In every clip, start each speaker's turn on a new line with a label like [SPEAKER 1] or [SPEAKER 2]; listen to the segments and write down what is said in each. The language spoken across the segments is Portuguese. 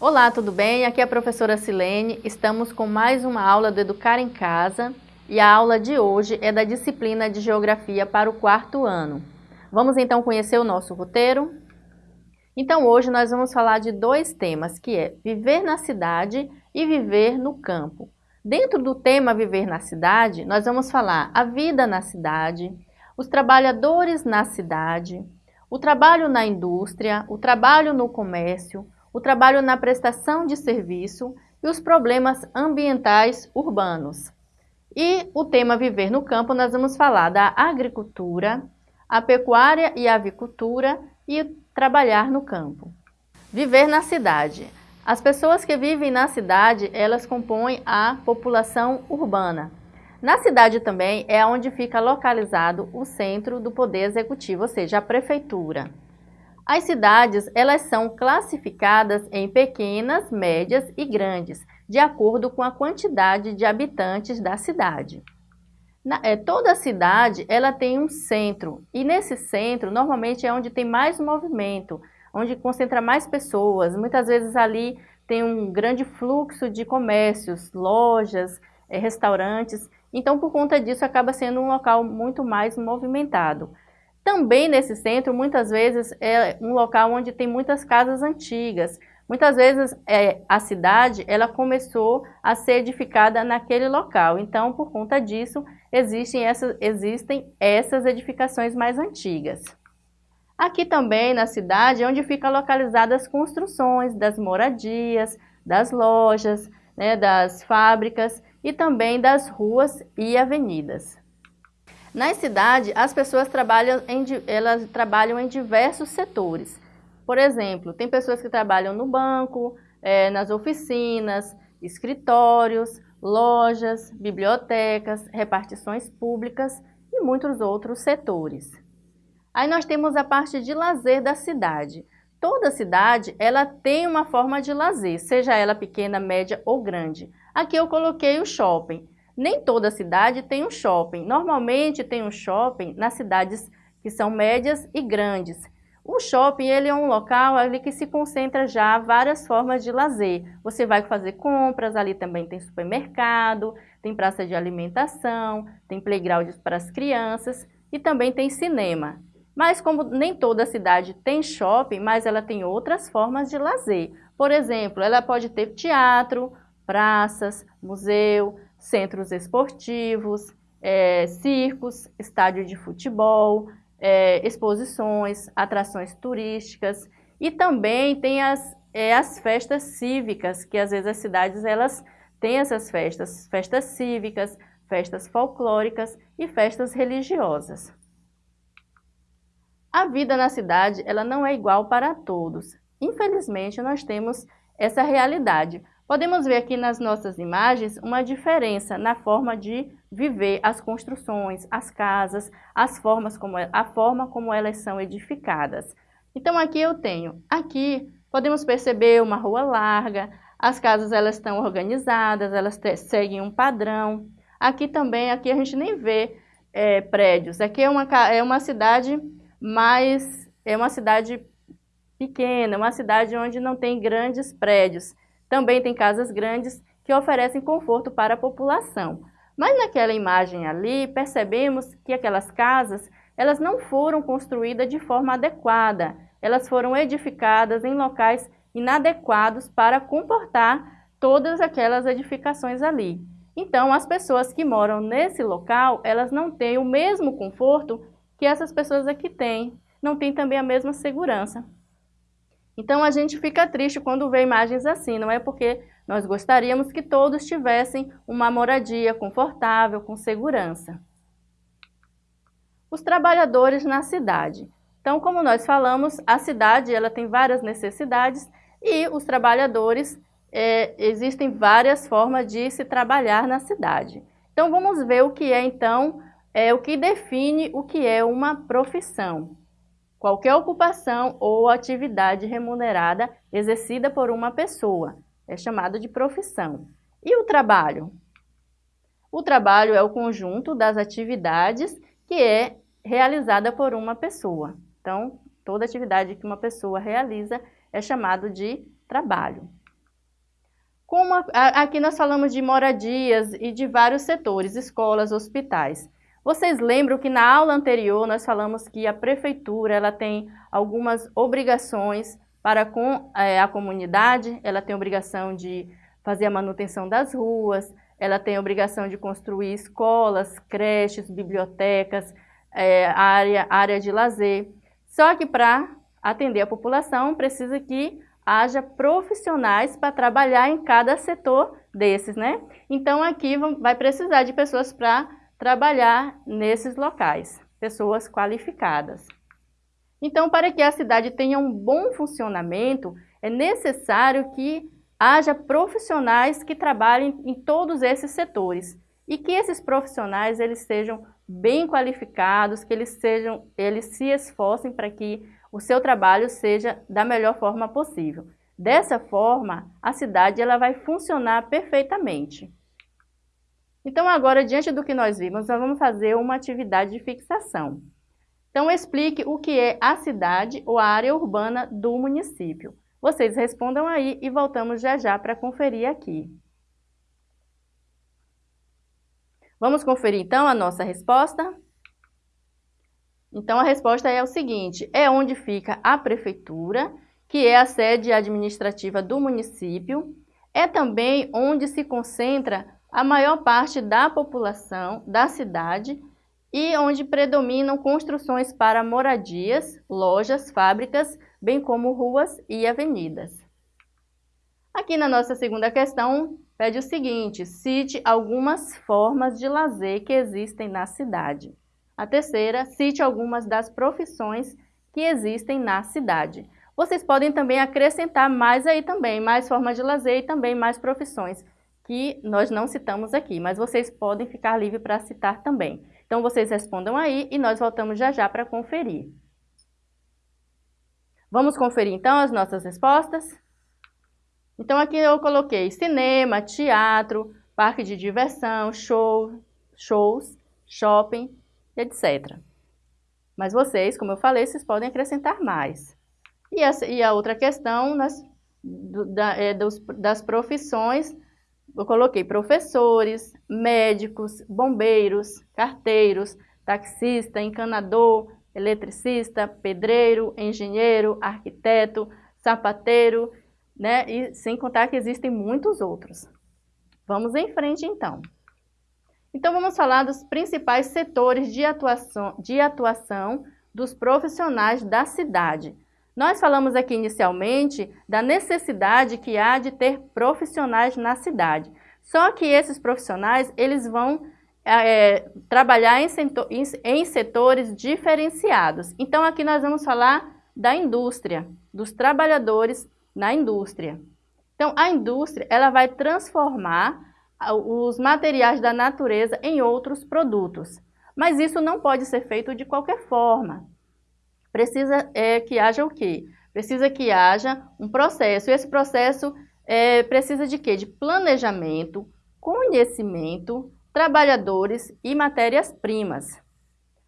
[SPEAKER 1] Olá, tudo bem? Aqui é a professora Silene. Estamos com mais uma aula do Educar em Casa e a aula de hoje é da disciplina de Geografia para o quarto ano. Vamos então conhecer o nosso roteiro? Então hoje nós vamos falar de dois temas, que é viver na cidade e viver no campo. Dentro do tema viver na cidade, nós vamos falar a vida na cidade, os trabalhadores na cidade, o trabalho na indústria, o trabalho no comércio, o trabalho na prestação de serviço e os problemas ambientais urbanos. E o tema Viver no Campo, nós vamos falar da agricultura, a pecuária e a avicultura e trabalhar no campo. Viver na cidade. As pessoas que vivem na cidade, elas compõem a população urbana. Na cidade também é onde fica localizado o centro do poder executivo, ou seja, a prefeitura. As cidades, elas são classificadas em pequenas, médias e grandes, de acordo com a quantidade de habitantes da cidade. Na, é, toda cidade, ela tem um centro, e nesse centro, normalmente é onde tem mais movimento, onde concentra mais pessoas, muitas vezes ali tem um grande fluxo de comércios, lojas, é, restaurantes, então, por conta disso, acaba sendo um local muito mais movimentado. Também nesse centro, muitas vezes, é um local onde tem muitas casas antigas. Muitas vezes, é, a cidade ela começou a ser edificada naquele local. Então, por conta disso, existem essas, existem essas edificações mais antigas. Aqui também, na cidade, é onde ficam localizadas as construções das moradias, das lojas, né, das fábricas e também das ruas e avenidas. Na cidade, as pessoas trabalham em, elas trabalham em diversos setores. Por exemplo, tem pessoas que trabalham no banco, é, nas oficinas, escritórios, lojas, bibliotecas, repartições públicas e muitos outros setores. Aí nós temos a parte de lazer da cidade. Toda cidade ela tem uma forma de lazer, seja ela pequena, média ou grande. Aqui eu coloquei o shopping. Nem toda cidade tem um shopping. Normalmente tem um shopping nas cidades que são médias e grandes. O shopping ele é um local ali que se concentra já várias formas de lazer. Você vai fazer compras, ali também tem supermercado, tem praça de alimentação, tem playgrounds para as crianças e também tem cinema. Mas como nem toda cidade tem shopping, mas ela tem outras formas de lazer. Por exemplo, ela pode ter teatro, praças, museu, centros esportivos, é, circos, estádio de futebol, é, exposições, atrações turísticas e também tem as, é, as festas cívicas, que às vezes as cidades elas têm essas festas, festas cívicas, festas folclóricas e festas religiosas. A vida na cidade ela não é igual para todos. Infelizmente, nós temos essa realidade. Podemos ver aqui nas nossas imagens uma diferença na forma de viver as construções, as casas, as formas como, a forma como elas são edificadas. Então aqui eu tenho, aqui podemos perceber uma rua larga, as casas elas estão organizadas, elas seguem um padrão. Aqui também, aqui a gente nem vê é, prédios, aqui é uma, é uma cidade mais, é uma cidade pequena, uma cidade onde não tem grandes prédios. Também tem casas grandes que oferecem conforto para a população. Mas naquela imagem ali, percebemos que aquelas casas, elas não foram construídas de forma adequada. Elas foram edificadas em locais inadequados para comportar todas aquelas edificações ali. Então, as pessoas que moram nesse local, elas não têm o mesmo conforto que essas pessoas aqui têm. Não têm também a mesma segurança. Então a gente fica triste quando vê imagens assim, não é porque nós gostaríamos que todos tivessem uma moradia confortável, com segurança. Os trabalhadores na cidade. Então, como nós falamos, a cidade ela tem várias necessidades e os trabalhadores, é, existem várias formas de se trabalhar na cidade. Então, vamos ver o que é, então, é, o que define o que é uma profissão. Qualquer ocupação ou atividade remunerada exercida por uma pessoa é chamado de profissão. E o trabalho? O trabalho é o conjunto das atividades que é realizada por uma pessoa. Então, toda atividade que uma pessoa realiza é chamado de trabalho. Como a, a, aqui nós falamos de moradias e de vários setores, escolas, hospitais. Vocês lembram que na aula anterior nós falamos que a prefeitura ela tem algumas obrigações para com é, a comunidade, ela tem obrigação de fazer a manutenção das ruas, ela tem obrigação de construir escolas, creches, bibliotecas, é, área, área de lazer. Só que para atender a população precisa que haja profissionais para trabalhar em cada setor desses, né? Então aqui vai precisar de pessoas para trabalhar nesses locais, pessoas qualificadas. Então, para que a cidade tenha um bom funcionamento, é necessário que haja profissionais que trabalhem em todos esses setores e que esses profissionais eles sejam bem qualificados, que eles, sejam, eles se esforcem para que o seu trabalho seja da melhor forma possível. Dessa forma, a cidade ela vai funcionar perfeitamente. Então agora, diante do que nós vimos, nós vamos fazer uma atividade de fixação. Então, explique o que é a cidade ou a área urbana do município. Vocês respondam aí e voltamos já já para conferir aqui. Vamos conferir então a nossa resposta? Então a resposta é o seguinte, é onde fica a prefeitura, que é a sede administrativa do município, é também onde se concentra a maior parte da população da cidade e onde predominam construções para moradias, lojas, fábricas, bem como ruas e avenidas. Aqui na nossa segunda questão, pede o seguinte, cite algumas formas de lazer que existem na cidade. A terceira, cite algumas das profissões que existem na cidade. Vocês podem também acrescentar mais aí também, mais formas de lazer e também mais profissões, que nós não citamos aqui, mas vocês podem ficar livres para citar também. Então, vocês respondam aí e nós voltamos já já para conferir. Vamos conferir, então, as nossas respostas? Então, aqui eu coloquei cinema, teatro, parque de diversão, show, shows, shopping, etc. Mas vocês, como eu falei, vocês podem acrescentar mais. E, essa, e a outra questão nas, do, da, é, dos, das profissões eu coloquei professores, médicos, bombeiros, carteiros, taxista, encanador, eletricista, pedreiro, engenheiro, arquiteto, sapateiro, né? E sem contar que existem muitos outros. Vamos em frente então. Então vamos falar dos principais setores de atuação, de atuação dos profissionais da cidade. Nós falamos aqui inicialmente da necessidade que há de ter profissionais na cidade. Só que esses profissionais, eles vão é, trabalhar em, setor, em, em setores diferenciados. Então, aqui nós vamos falar da indústria, dos trabalhadores na indústria. Então, a indústria, ela vai transformar os materiais da natureza em outros produtos. Mas isso não pode ser feito de qualquer forma precisa é, que haja o quê? Precisa que haja um processo. Esse processo é, precisa de quê? De planejamento, conhecimento, trabalhadores e matérias-primas.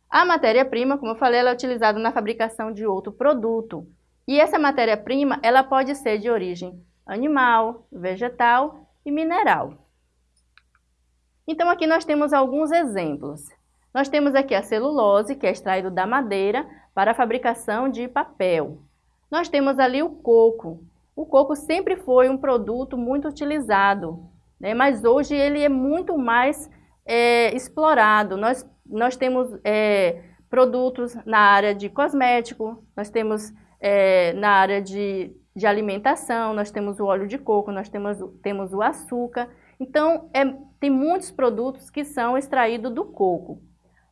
[SPEAKER 1] A matéria-prima, como eu falei, ela é utilizada na fabricação de outro produto. E essa matéria-prima, ela pode ser de origem animal, vegetal e mineral. Então, aqui nós temos alguns exemplos. Nós temos aqui a celulose, que é extraído da madeira, para a fabricação de papel. Nós temos ali o coco. O coco sempre foi um produto muito utilizado, né? mas hoje ele é muito mais é, explorado. Nós, nós temos é, produtos na área de cosmético, nós temos é, na área de, de alimentação, nós temos o óleo de coco, nós temos, temos o açúcar. Então, é, tem muitos produtos que são extraídos do coco.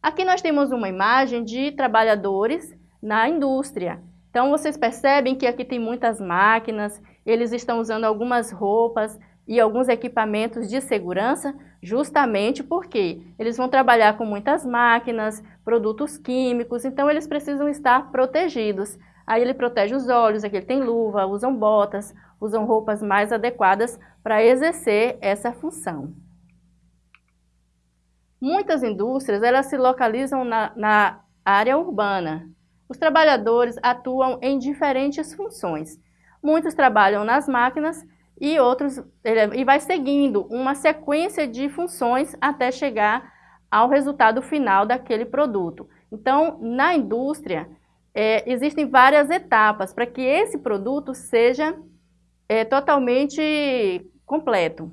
[SPEAKER 1] Aqui nós temos uma imagem de trabalhadores na indústria. Então, vocês percebem que aqui tem muitas máquinas, eles estão usando algumas roupas e alguns equipamentos de segurança, justamente porque eles vão trabalhar com muitas máquinas, produtos químicos, então eles precisam estar protegidos. Aí ele protege os olhos, aqui ele tem luva, usam botas, usam roupas mais adequadas para exercer essa função. Muitas indústrias elas se localizam na, na área urbana. Os trabalhadores atuam em diferentes funções. Muitos trabalham nas máquinas e outros e vai seguindo uma sequência de funções até chegar ao resultado final daquele produto. Então, na indústria, é, existem várias etapas para que esse produto seja é, totalmente completo.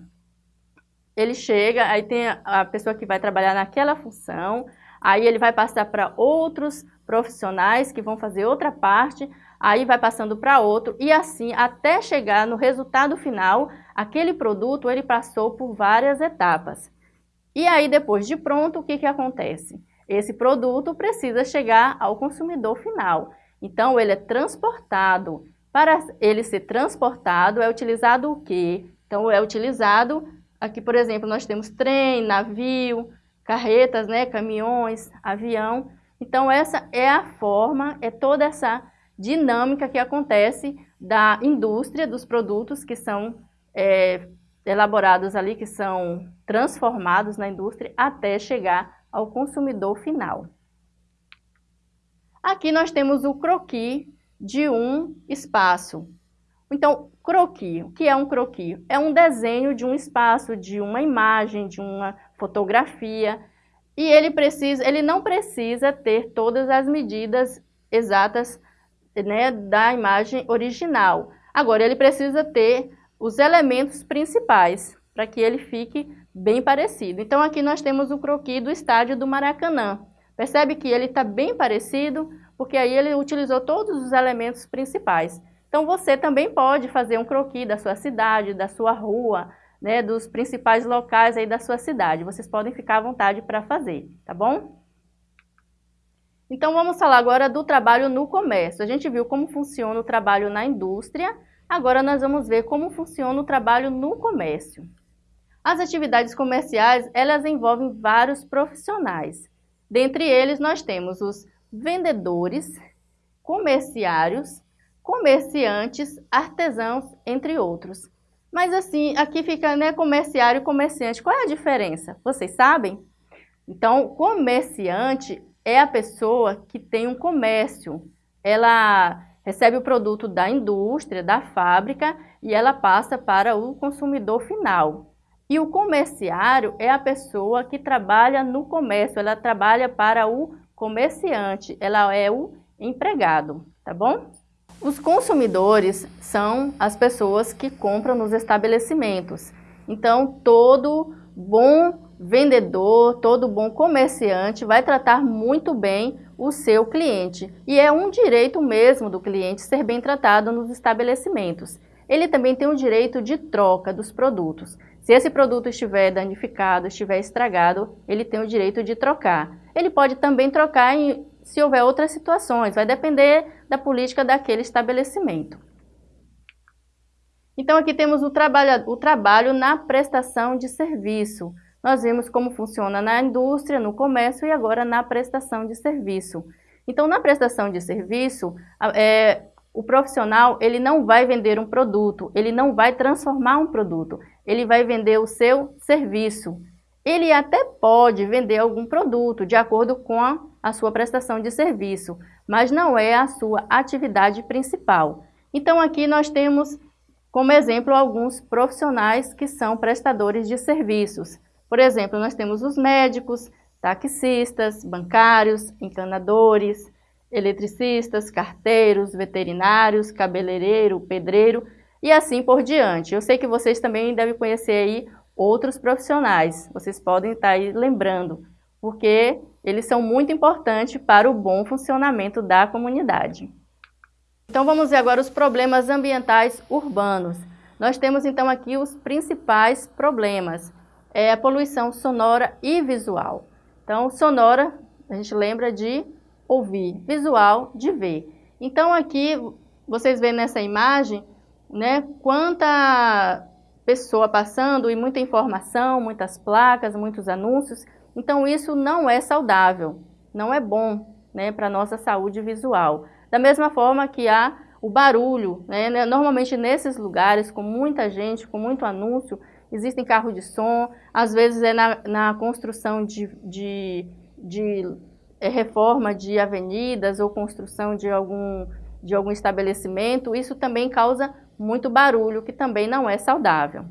[SPEAKER 1] Ele chega, aí tem a pessoa que vai trabalhar naquela função, aí ele vai passar para outros profissionais que vão fazer outra parte, aí vai passando para outro, e assim, até chegar no resultado final, aquele produto ele passou por várias etapas. E aí, depois de pronto, o que, que acontece? Esse produto precisa chegar ao consumidor final. Então, ele é transportado. Para ele ser transportado, é utilizado o quê? Então, é utilizado, aqui, por exemplo, nós temos trem, navio, carretas, né, caminhões, avião. Então, essa é a forma, é toda essa dinâmica que acontece da indústria dos produtos que são é, elaborados ali, que são transformados na indústria até chegar ao consumidor final. Aqui nós temos o croquis de um espaço. Então, croquis, o que é um croquis? É um desenho de um espaço, de uma imagem, de uma fotografia, e ele, precisa, ele não precisa ter todas as medidas exatas né, da imagem original. Agora, ele precisa ter os elementos principais para que ele fique bem parecido. Então, aqui nós temos o croquis do estádio do Maracanã. Percebe que ele está bem parecido, porque aí ele utilizou todos os elementos principais. Então, você também pode fazer um croquis da sua cidade, da sua rua, né, dos principais locais aí da sua cidade. Vocês podem ficar à vontade para fazer, tá bom? Então, vamos falar agora do trabalho no comércio. A gente viu como funciona o trabalho na indústria, agora nós vamos ver como funciona o trabalho no comércio. As atividades comerciais, elas envolvem vários profissionais. Dentre eles, nós temos os vendedores, comerciários, comerciantes, artesãos, entre outros. Mas assim, aqui fica né, comerciário e comerciante. Qual é a diferença? Vocês sabem? Então, comerciante é a pessoa que tem um comércio. Ela recebe o produto da indústria, da fábrica, e ela passa para o consumidor final. E o comerciário é a pessoa que trabalha no comércio, ela trabalha para o comerciante, ela é o empregado, tá bom? Os consumidores são as pessoas que compram nos estabelecimentos. Então, todo bom vendedor, todo bom comerciante vai tratar muito bem o seu cliente. E é um direito mesmo do cliente ser bem tratado nos estabelecimentos. Ele também tem o direito de troca dos produtos. Se esse produto estiver danificado, estiver estragado, ele tem o direito de trocar. Ele pode também trocar em, se houver outras situações, vai depender da política daquele estabelecimento. Então aqui temos o trabalho, o trabalho na prestação de serviço. Nós vimos como funciona na indústria, no comércio e agora na prestação de serviço. Então na prestação de serviço, é, o profissional ele não vai vender um produto, ele não vai transformar um produto, ele vai vender o seu serviço. Ele até pode vender algum produto de acordo com a, sua prestação de serviço, mas não é a sua atividade principal. Então aqui nós temos como exemplo alguns profissionais que são prestadores de serviços. Por exemplo, nós temos os médicos, taxistas, bancários, encanadores, eletricistas, carteiros, veterinários, cabeleireiro, pedreiro e assim por diante. Eu sei que vocês também devem conhecer aí outros profissionais, vocês podem estar aí lembrando, porque eles são muito importantes para o bom funcionamento da comunidade. Então vamos ver agora os problemas ambientais urbanos. Nós temos então aqui os principais problemas, é a poluição sonora e visual. Então sonora, a gente lembra de ouvir, visual de ver. Então aqui vocês veem nessa imagem né? Quanta pessoa passando e muita informação, muitas placas, muitos anúncios. Então isso não é saudável, não é bom né, para a nossa saúde visual. Da mesma forma que há o barulho, né, né? normalmente nesses lugares com muita gente, com muito anúncio, existem carros de som, às vezes é na, na construção de, de, de é, reforma de avenidas ou construção de algum, de algum estabelecimento, isso também causa muito barulho, que também não é saudável.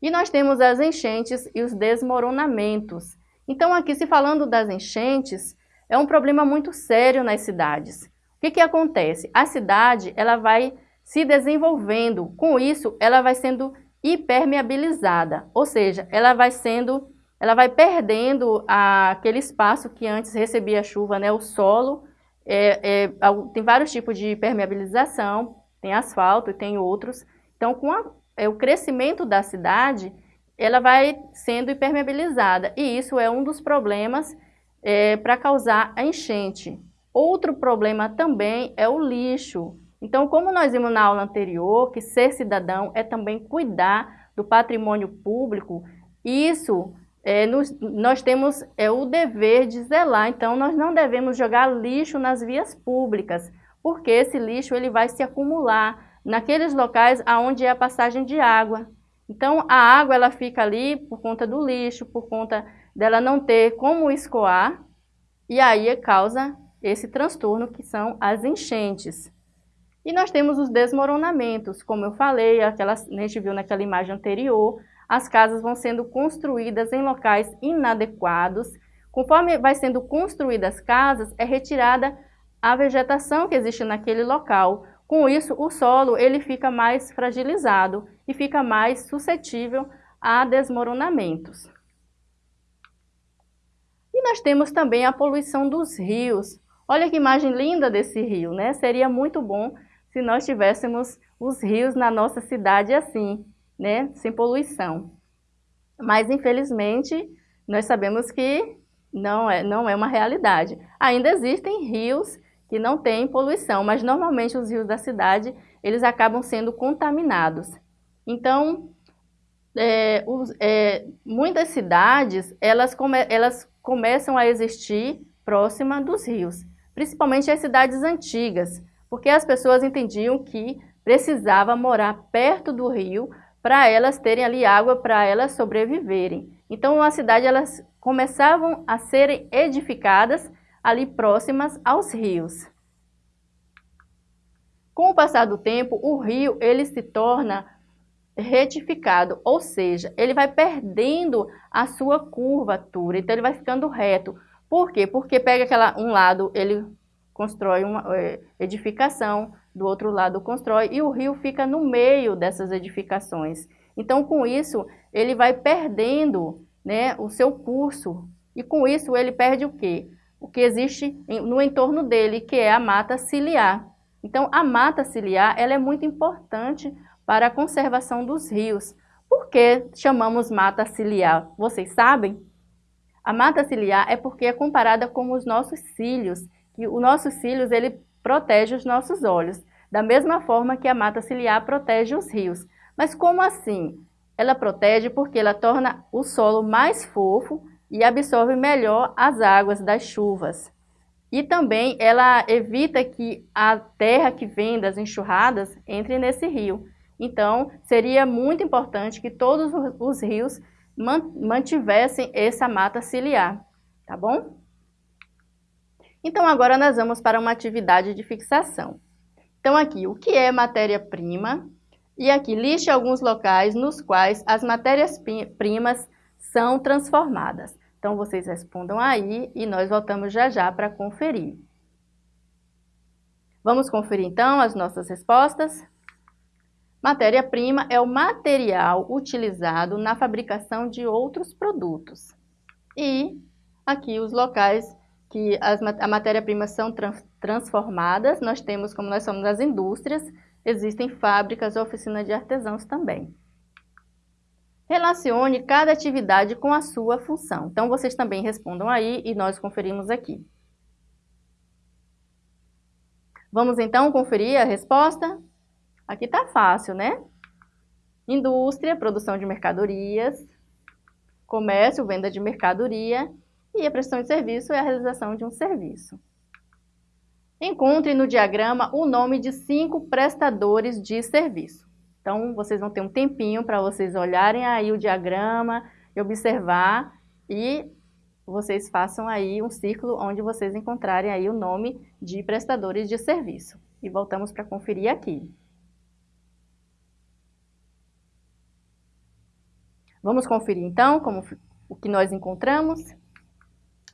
[SPEAKER 1] E nós temos as enchentes e os desmoronamentos. Então, aqui, se falando das enchentes, é um problema muito sério nas cidades. O que, que acontece? A cidade ela vai se desenvolvendo, com isso, ela vai sendo hipermeabilizada, ou seja, ela vai sendo, ela vai perdendo a, aquele espaço que antes recebia chuva, né, o solo, é, é, tem vários tipos de permeabilização, tem asfalto e tem outros. Então, com a, é, o crescimento da cidade, ela vai sendo impermeabilizada. E isso é um dos problemas é, para causar a enchente. Outro problema também é o lixo. Então, como nós vimos na aula anterior, que ser cidadão é também cuidar do patrimônio público, isso é, nos, nós temos é, o dever de zelar, então nós não devemos jogar lixo nas vias públicas, porque esse lixo ele vai se acumular naqueles locais onde é a passagem de água. Então a água ela fica ali por conta do lixo, por conta dela não ter como escoar, e aí causa esse transtorno que são as enchentes. E nós temos os desmoronamentos, como eu falei, aquela, a gente viu naquela imagem anterior, as casas vão sendo construídas em locais inadequados. Conforme vai sendo construídas as casas, é retirada a vegetação que existe naquele local. Com isso, o solo ele fica mais fragilizado e fica mais suscetível a desmoronamentos. E nós temos também a poluição dos rios. Olha que imagem linda desse rio, né? Seria muito bom se nós tivéssemos os rios na nossa cidade assim né, sem poluição. Mas, infelizmente, nós sabemos que não é, não é uma realidade. Ainda existem rios que não têm poluição, mas normalmente os rios da cidade, eles acabam sendo contaminados. Então, é, os, é, muitas cidades, elas, come, elas começam a existir próxima dos rios, principalmente as cidades antigas, porque as pessoas entendiam que precisava morar perto do rio para elas terem ali água para elas sobreviverem. Então, a cidade elas começavam a serem edificadas ali próximas aos rios. Com o passar do tempo, o rio ele se torna retificado, ou seja, ele vai perdendo a sua curvatura, então ele vai ficando reto. Por quê? Porque pega aquela, um lado, ele constrói uma é, edificação, do outro lado constrói, e o rio fica no meio dessas edificações. Então, com isso, ele vai perdendo né, o seu curso, e com isso ele perde o quê? O que existe no entorno dele, que é a mata ciliar. Então, a mata ciliar ela é muito importante para a conservação dos rios. Por que chamamos mata ciliar? Vocês sabem? A mata ciliar é porque é comparada com os nossos cílios, que os nossos cílios ele protege os nossos olhos, da mesma forma que a mata ciliar protege os rios. Mas como assim? Ela protege porque ela torna o solo mais fofo e absorve melhor as águas das chuvas. E também ela evita que a terra que vem das enxurradas entre nesse rio. Então, seria muito importante que todos os rios mantivessem essa mata ciliar, tá bom? Então, agora nós vamos para uma atividade de fixação. Então, aqui, o que é matéria-prima? E aqui, liste alguns locais nos quais as matérias-primas são transformadas. Então, vocês respondam aí e nós voltamos já já para conferir. Vamos conferir, então, as nossas respostas? Matéria-prima é o material utilizado na fabricação de outros produtos. E aqui os locais que as, a matéria-prima são transformadas, nós temos, como nós somos as indústrias, existem fábricas, oficinas de artesãos também. Relacione cada atividade com a sua função. Então, vocês também respondam aí e nós conferimos aqui. Vamos então conferir a resposta? Aqui está fácil, né? Indústria, produção de mercadorias, comércio, venda de mercadoria e a prestação de serviço é a realização de um serviço. Encontre no diagrama o nome de cinco prestadores de serviço. Então, vocês vão ter um tempinho para vocês olharem aí o diagrama e observar e vocês façam aí um círculo onde vocês encontrarem aí o nome de prestadores de serviço. E voltamos para conferir aqui. Vamos conferir então como, o que nós encontramos?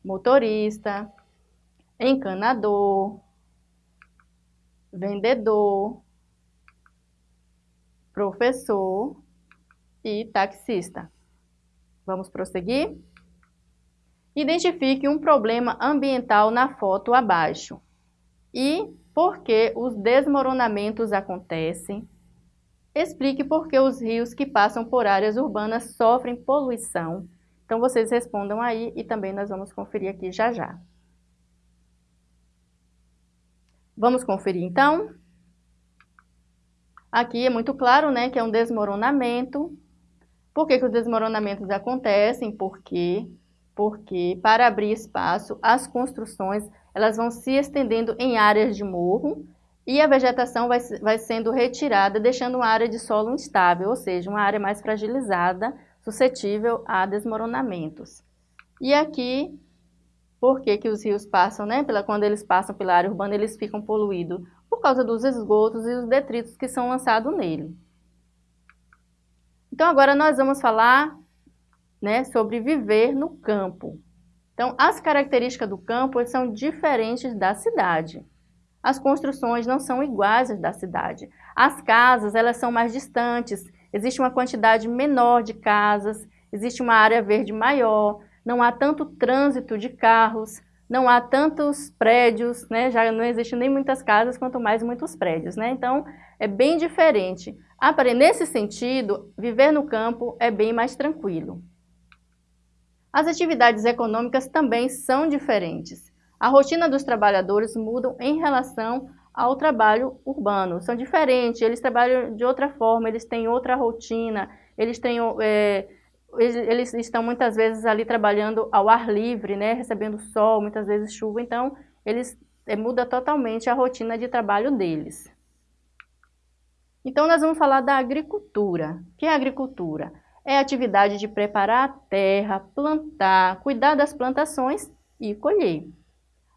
[SPEAKER 1] Motorista, encanador, vendedor, professor e taxista. Vamos prosseguir? Identifique um problema ambiental na foto abaixo e por que os desmoronamentos acontecem. Explique por que os rios que passam por áreas urbanas sofrem poluição. Então, vocês respondam aí e também nós vamos conferir aqui já já. Vamos conferir então? Aqui é muito claro, né, que é um desmoronamento. Por que, que os desmoronamentos acontecem? Porque, porque para abrir espaço, as construções elas vão se estendendo em áreas de morro e a vegetação vai, vai sendo retirada, deixando uma área de solo instável, ou seja, uma área mais fragilizada, suscetível a desmoronamentos. E aqui por que, que os rios passam, né? Pela, quando eles passam pela área urbana, eles ficam poluídos? Por causa dos esgotos e os detritos que são lançados nele. Então, agora nós vamos falar né, sobre viver no campo. Então, as características do campo são diferentes da cidade. As construções não são iguais às da cidade. As casas, elas são mais distantes, existe uma quantidade menor de casas, existe uma área verde maior, não há tanto trânsito de carros, não há tantos prédios, né? já não existe nem muitas casas, quanto mais muitos prédios. Né? Então, é bem diferente. Nesse sentido, viver no campo é bem mais tranquilo. As atividades econômicas também são diferentes. A rotina dos trabalhadores muda em relação ao trabalho urbano. São diferentes, eles trabalham de outra forma, eles têm outra rotina, eles têm é, eles estão muitas vezes ali trabalhando ao ar livre, né, recebendo sol, muitas vezes chuva, então eles é, muda totalmente a rotina de trabalho deles. Então nós vamos falar da agricultura. O que é agricultura? É a atividade de preparar a terra, plantar, cuidar das plantações e colher.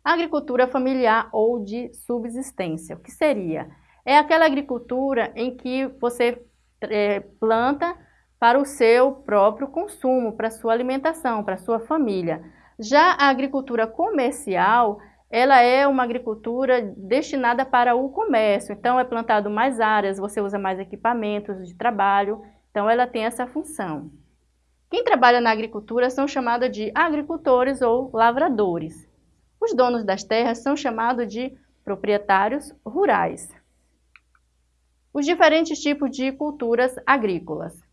[SPEAKER 1] agricultura familiar ou de subsistência, o que seria? É aquela agricultura em que você é, planta para o seu próprio consumo, para a sua alimentação, para a sua família. Já a agricultura comercial, ela é uma agricultura destinada para o comércio, então é plantado mais áreas, você usa mais equipamentos de trabalho, então ela tem essa função. Quem trabalha na agricultura são chamados de agricultores ou lavradores. Os donos das terras são chamados de proprietários rurais. Os diferentes tipos de culturas agrícolas.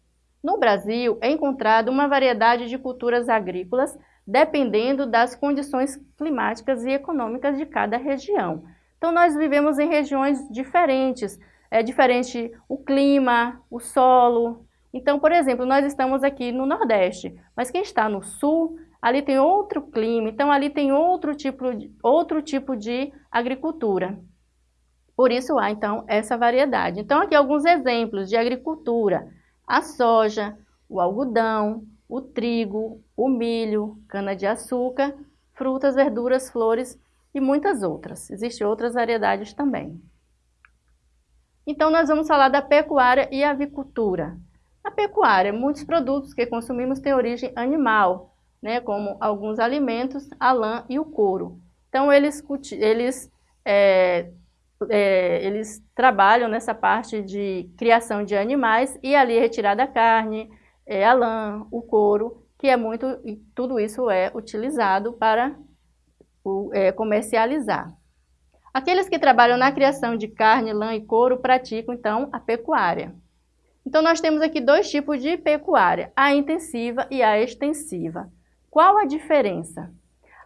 [SPEAKER 1] No Brasil, é encontrada uma variedade de culturas agrícolas dependendo das condições climáticas e econômicas de cada região. Então, nós vivemos em regiões diferentes, é diferente o clima, o solo. Então, por exemplo, nós estamos aqui no Nordeste, mas quem está no Sul, ali tem outro clima, então ali tem outro tipo de, outro tipo de agricultura. Por isso há, então, essa variedade. Então, aqui alguns exemplos de agricultura a soja, o algodão, o trigo, o milho, cana-de-açúcar, frutas, verduras, flores e muitas outras. Existem outras variedades também. Então, nós vamos falar da pecuária e avicultura. A pecuária, muitos produtos que consumimos têm origem animal, né, como alguns alimentos, a lã e o couro. Então, eles, eles é, é, eles trabalham nessa parte de criação de animais e ali é retirada a carne, é, a lã, o couro, que é muito, e tudo isso é utilizado para o, é, comercializar. Aqueles que trabalham na criação de carne, lã e couro praticam, então, a pecuária. Então, nós temos aqui dois tipos de pecuária, a intensiva e a extensiva. Qual a diferença?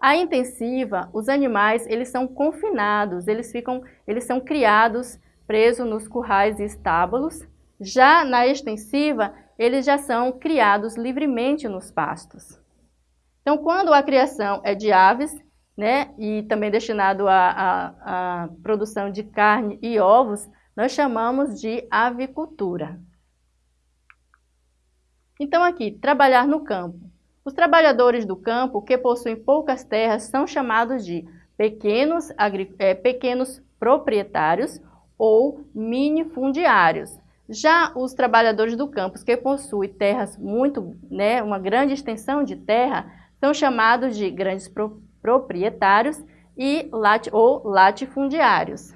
[SPEAKER 1] A intensiva, os animais, eles são confinados, eles, ficam, eles são criados presos nos currais e estábulos. Já na extensiva, eles já são criados livremente nos pastos. Então, quando a criação é de aves, né, e também destinado à, produção de carne e ovos, nós chamamos de avicultura. Então, aqui, trabalhar no campo. Os trabalhadores do campo que possuem poucas terras são chamados de pequenos, é, pequenos proprietários ou minifundiários. Já os trabalhadores do campo que possuem terras muito, né, uma grande extensão de terra, são chamados de grandes pro proprietários e lat ou latifundiários.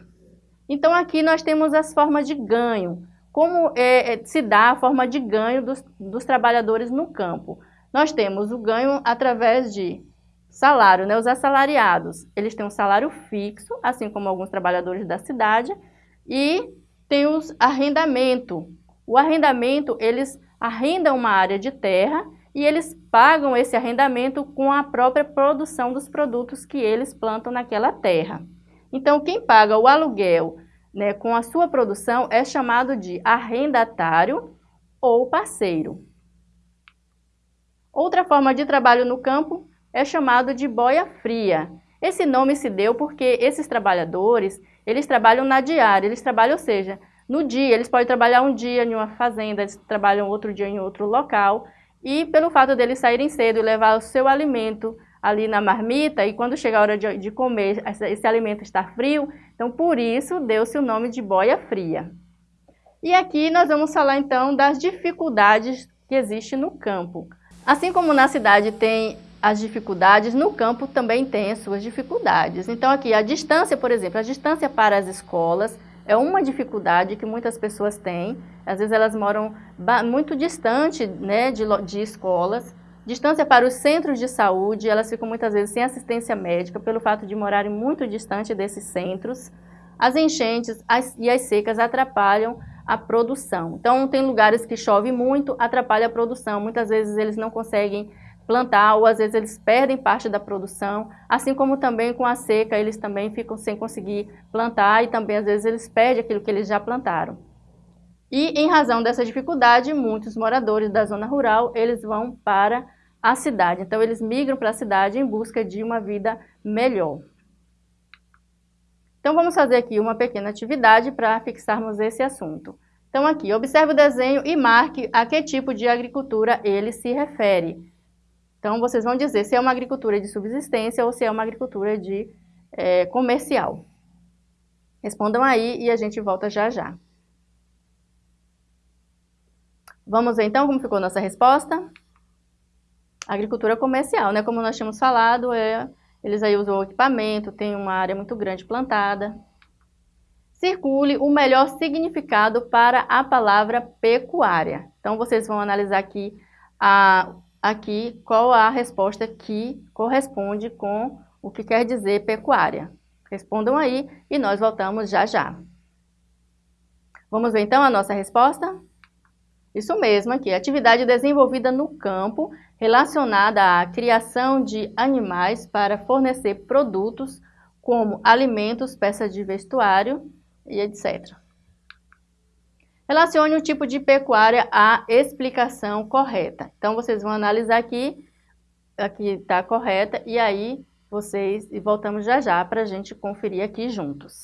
[SPEAKER 1] Então aqui nós temos as formas de ganho. Como é, é, se dá a forma de ganho dos, dos trabalhadores no campo? Nós temos o ganho através de salário, né? Os assalariados, eles têm um salário fixo, assim como alguns trabalhadores da cidade, e tem os arrendamento. O arrendamento, eles arrendam uma área de terra e eles pagam esse arrendamento com a própria produção dos produtos que eles plantam naquela terra. Então, quem paga o aluguel né, com a sua produção é chamado de arrendatário ou parceiro. Outra forma de trabalho no campo é chamado de boia fria. Esse nome se deu porque esses trabalhadores, eles trabalham na diária, eles trabalham, ou seja, no dia, eles podem trabalhar um dia em uma fazenda, eles trabalham outro dia em outro local, e pelo fato deles saírem cedo e levar o seu alimento ali na marmita, e quando chega a hora de, de comer, esse, esse alimento está frio, então por isso deu-se o nome de boia fria. E aqui nós vamos falar então das dificuldades que existem no campo. Assim como na cidade tem as dificuldades, no campo também tem as suas dificuldades. Então aqui a distância, por exemplo, a distância para as escolas é uma dificuldade que muitas pessoas têm. Às vezes elas moram muito distante né, de, de escolas. Distância para os centros de saúde, elas ficam muitas vezes sem assistência médica pelo fato de morarem muito distante desses centros. As enchentes as, e as secas atrapalham a produção. Então, tem lugares que chove muito, atrapalha a produção. Muitas vezes eles não conseguem plantar ou às vezes eles perdem parte da produção, assim como também com a seca eles também ficam sem conseguir plantar e também às vezes eles perdem aquilo que eles já plantaram. E em razão dessa dificuldade, muitos moradores da zona rural, eles vão para a cidade. Então eles migram para a cidade em busca de uma vida melhor. Então vamos fazer aqui uma pequena atividade para fixarmos esse assunto. Então aqui, observe o desenho e marque a que tipo de agricultura ele se refere. Então, vocês vão dizer se é uma agricultura de subsistência ou se é uma agricultura de é, comercial. Respondam aí e a gente volta já já. Vamos ver então como ficou nossa resposta? Agricultura comercial, né? Como nós tínhamos falado, é, eles aí usam o equipamento, tem uma área muito grande plantada. Circule o melhor significado para a palavra pecuária. Então, vocês vão analisar aqui a, aqui qual a resposta que corresponde com o que quer dizer pecuária. Respondam aí e nós voltamos já já. Vamos ver então a nossa resposta? Isso mesmo aqui, atividade desenvolvida no campo relacionada à criação de animais para fornecer produtos como alimentos, peças de vestuário e etc. Relacione o tipo de pecuária à explicação correta. Então, vocês vão analisar aqui, aqui está correta, e aí vocês, e voltamos já já para a gente conferir aqui juntos.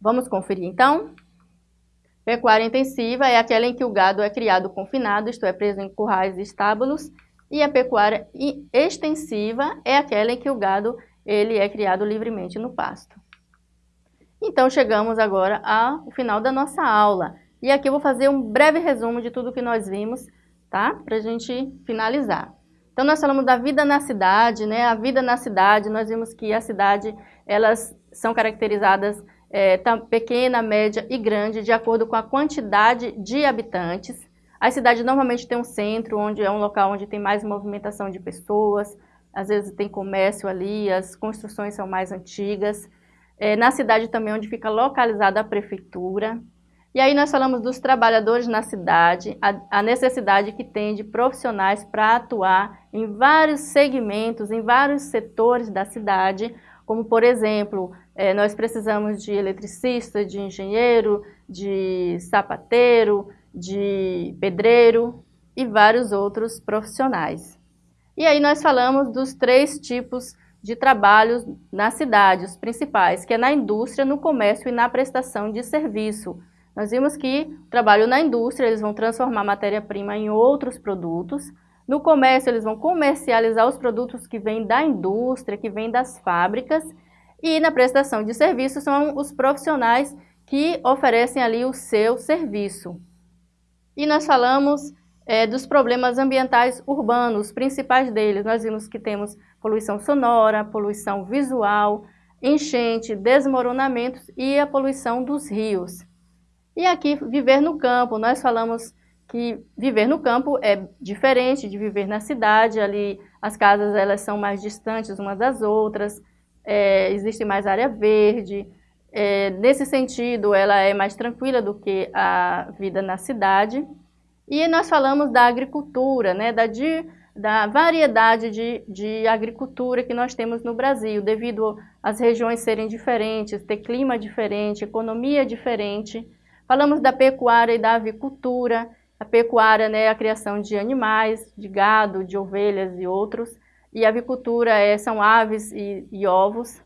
[SPEAKER 1] Vamos conferir então? Pecuária intensiva é aquela em que o gado é criado confinado, isto é, preso em currais e estábulos, e a pecuária extensiva é aquela em que o gado ele é criado livremente no pasto. Então, chegamos agora ao final da nossa aula. E aqui eu vou fazer um breve resumo de tudo que nós vimos, tá? Para a gente finalizar. Então, nós falamos da vida na cidade, né? A vida na cidade, nós vimos que a cidade, elas são caracterizadas é, pequena, média e grande, de acordo com a quantidade de habitantes. A cidade normalmente tem um centro, onde é um local onde tem mais movimentação de pessoas, às vezes tem comércio ali, as construções são mais antigas é, na cidade também onde fica localizada a prefeitura. E aí nós falamos dos trabalhadores na cidade, a, a necessidade que tem de profissionais para atuar em vários segmentos, em vários setores da cidade, como por exemplo, é, nós precisamos de eletricista, de engenheiro, de sapateiro, de pedreiro e vários outros profissionais. E aí nós falamos dos três tipos de trabalhos na cidade, os principais, que é na indústria, no comércio e na prestação de serviço. Nós vimos que trabalho na indústria, eles vão transformar matéria-prima em outros produtos. No comércio, eles vão comercializar os produtos que vêm da indústria, que vêm das fábricas. E na prestação de serviços são os profissionais que oferecem ali o seu serviço. E nós falamos é, dos problemas ambientais urbanos, os principais deles. Nós vimos que temos poluição sonora, poluição visual, enchente, desmoronamentos e a poluição dos rios. E aqui, viver no campo, nós falamos que viver no campo é diferente de viver na cidade, ali as casas elas são mais distantes umas das outras, é, existe mais área verde, é, nesse sentido ela é mais tranquila do que a vida na cidade. E nós falamos da agricultura, né, da, de, da variedade de, de agricultura que nós temos no Brasil, devido às regiões serem diferentes, ter clima diferente, economia diferente. Falamos da pecuária e da avicultura, a pecuária né, é a criação de animais, de gado, de ovelhas e outros. E a avicultura é, são aves e, e ovos.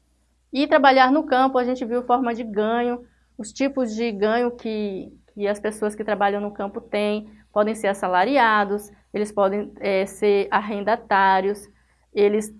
[SPEAKER 1] E trabalhar no campo, a gente viu forma de ganho, os tipos de ganho que, que as pessoas que trabalham no campo têm. Podem ser assalariados, eles podem é, ser arrendatários, eles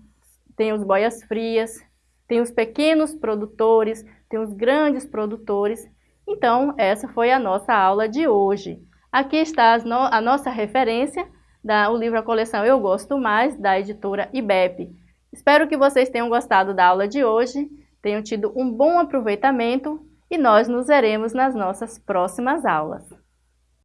[SPEAKER 1] têm os boias frias, tem os pequenos produtores, tem os grandes produtores. Então, essa foi a nossa aula de hoje. Aqui está a nossa referência, da, o livro A Coleção Eu Gosto Mais, da editora IBEP. Espero que vocês tenham gostado da aula de hoje, tenham tido um bom aproveitamento e nós nos veremos nas nossas próximas aulas.